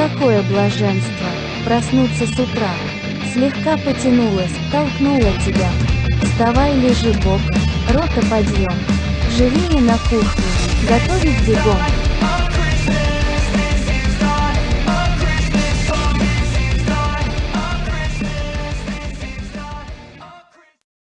Какое блаженство, проснуться с утра. Слегка потянулась, толкнула тебя. Вставай, лежи боком, рота подъем. Живее на кухне, готовить бегом.